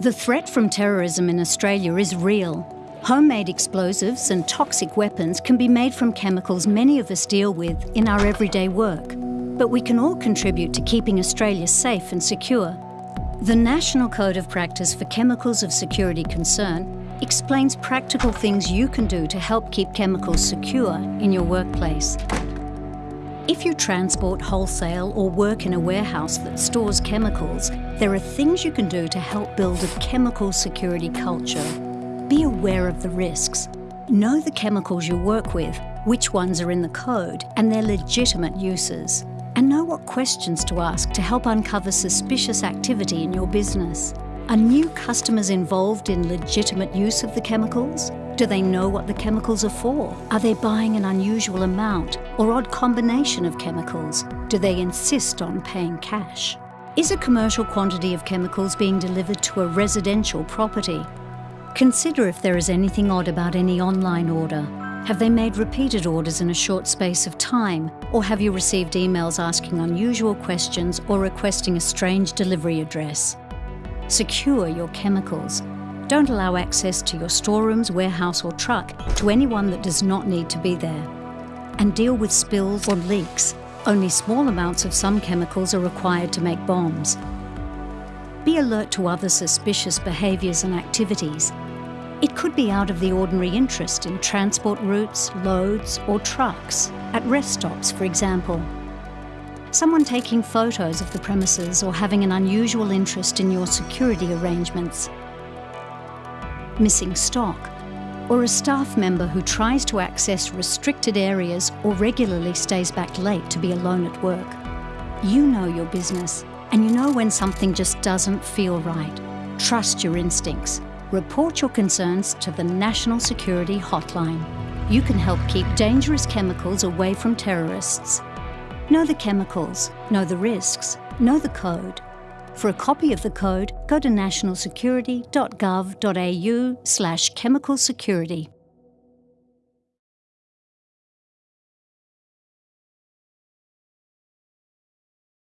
The threat from terrorism in Australia is real. Homemade explosives and toxic weapons can be made from chemicals many of us deal with in our everyday work. But we can all contribute to keeping Australia safe and secure. The National Code of Practice for Chemicals of Security Concern explains practical things you can do to help keep chemicals secure in your workplace. If you transport wholesale or work in a warehouse that stores chemicals, there are things you can do to help build a chemical security culture. Be aware of the risks. Know the chemicals you work with, which ones are in the code, and their legitimate uses. And know what questions to ask to help uncover suspicious activity in your business. Are new customers involved in legitimate use of the chemicals? Do they know what the chemicals are for? Are they buying an unusual amount or odd combination of chemicals? Do they insist on paying cash? Is a commercial quantity of chemicals being delivered to a residential property? Consider if there is anything odd about any online order. Have they made repeated orders in a short space of time? Or have you received emails asking unusual questions or requesting a strange delivery address? Secure your chemicals don't allow access to your storerooms, warehouse or truck to anyone that does not need to be there. And deal with spills or leaks. Only small amounts of some chemicals are required to make bombs. Be alert to other suspicious behaviours and activities. It could be out of the ordinary interest in transport routes, loads or trucks, at rest stops for example. Someone taking photos of the premises or having an unusual interest in your security arrangements missing stock, or a staff member who tries to access restricted areas or regularly stays back late to be alone at work. You know your business, and you know when something just doesn't feel right. Trust your instincts. Report your concerns to the National Security Hotline. You can help keep dangerous chemicals away from terrorists. Know the chemicals, know the risks, know the code, for a copy of the code, go to nationalsecurity.gov.au slash chemical security.